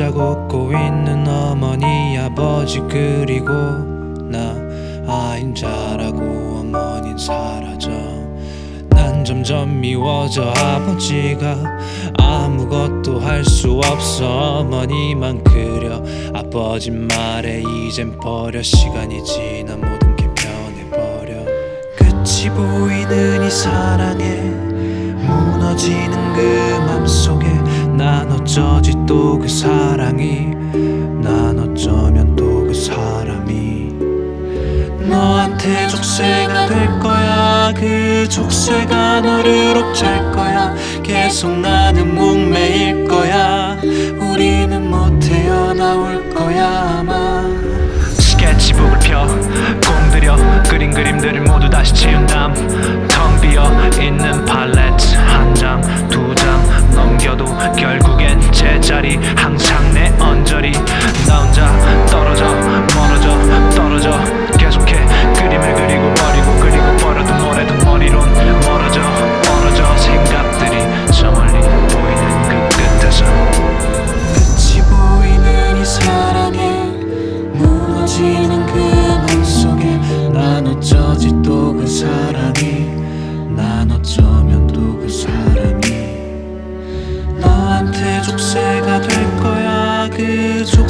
웃고 있는 어머니 아버지 그리고 나 아인 자라고 어머닌 사라져. 난 점점 미워져 아버지가 아무것도 할 수 없어. 어머니만 그려 아버지 말에 이젠 버려. 시간이 지나 모든 게 변해버려. 끝이 보이는 이 사랑에 무너지는 그 맘속에 난 어쩌지 또 그 사랑이 난 어쩌면 또 그 사람이. 너한테 족쇄가 될 거야. 그 족쇄가 너를 옥죄할 거야. 계속 나는 목매일 거야. 우리는 못 태어나올 거야 아마. 스케치북을 펴. 공들여. 그린 그림들을 모두 다시 지운 다음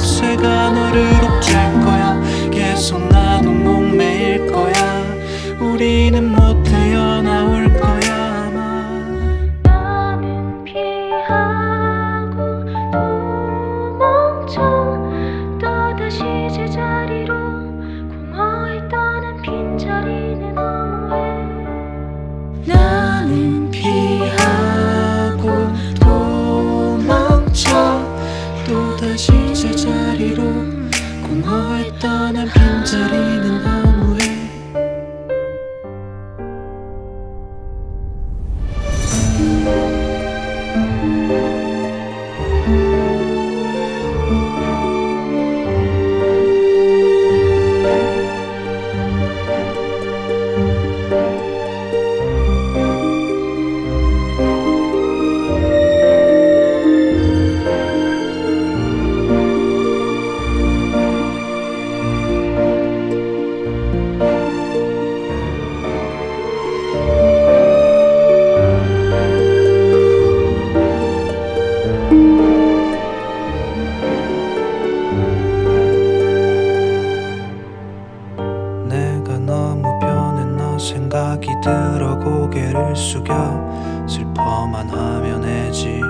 그 족쇄가 너를 옥죄할 거야. 계속 나도 목매일 거야. 우리는 못 태어나올 거야 아마. 나는 피하고 도망쳐 또다시 제자리로 공허했던 빈자리는 너무해 공허했던 한 빈자리 고개를 숙여 슬퍼만 하면 해지.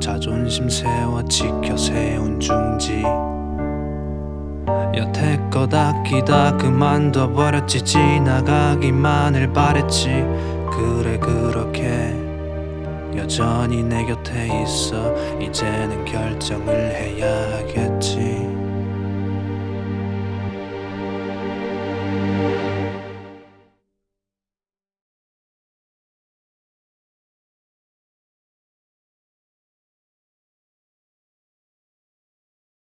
자존심 세워 지켜 세운 중지. 여태껏 아끼다 그만둬 버렸지. 지나가기만을 바랬지. 그래 그렇게 여전히 내 곁에 있어. 이제는 결정을 해야 하겠지